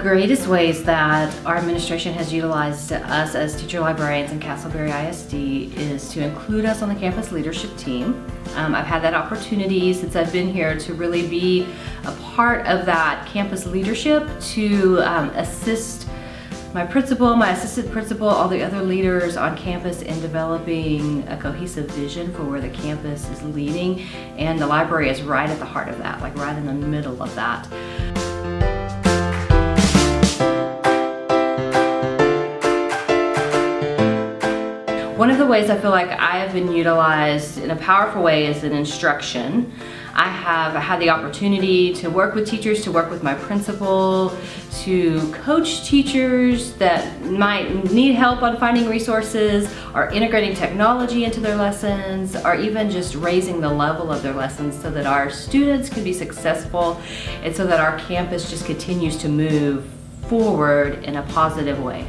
greatest ways that our administration has utilized us as teacher librarians in Castleberry ISD is to include us on the campus leadership team. Um, I've had that opportunity since I've been here to really be a part of that campus leadership to um, assist my principal, my assistant principal, all the other leaders on campus in developing a cohesive vision for where the campus is leading. And the library is right at the heart of that, like right in the middle of that. One of the ways I feel like I have been utilized in a powerful way is in instruction. I have had the opportunity to work with teachers, to work with my principal, to coach teachers that might need help on finding resources or integrating technology into their lessons or even just raising the level of their lessons so that our students can be successful and so that our campus just continues to move forward in a positive way.